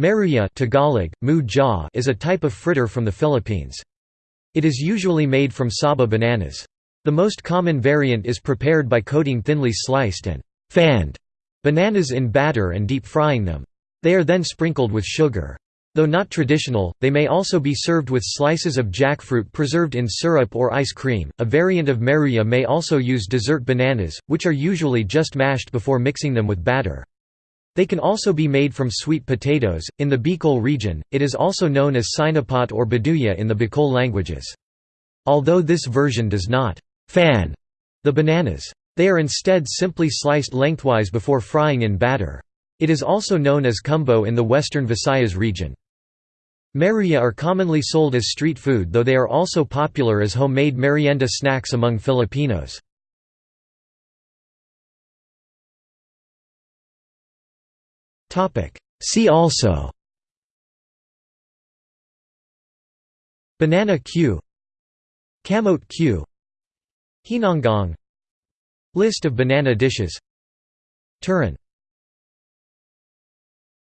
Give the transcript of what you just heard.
Maruya Tagalog, mu is a type of fritter from the Philippines. It is usually made from saba bananas. The most common variant is prepared by coating thinly sliced and fanned bananas in batter and deep frying them. They are then sprinkled with sugar. Though not traditional, they may also be served with slices of jackfruit preserved in syrup or ice cream. A variant of maruya may also use dessert bananas, which are usually just mashed before mixing them with batter. They can also be made from sweet potatoes. In the Bicol region, it is also known as sinapot or baduya in the Bicol languages. Although this version does not fan the bananas. They are instead simply sliced lengthwise before frying in batter. It is also known as kumbo in the western Visayas region. Maruya are commonly sold as street food though they are also popular as homemade merienda snacks among Filipinos. See also Banana cue Kamote cue Hinongong List of banana dishes Turon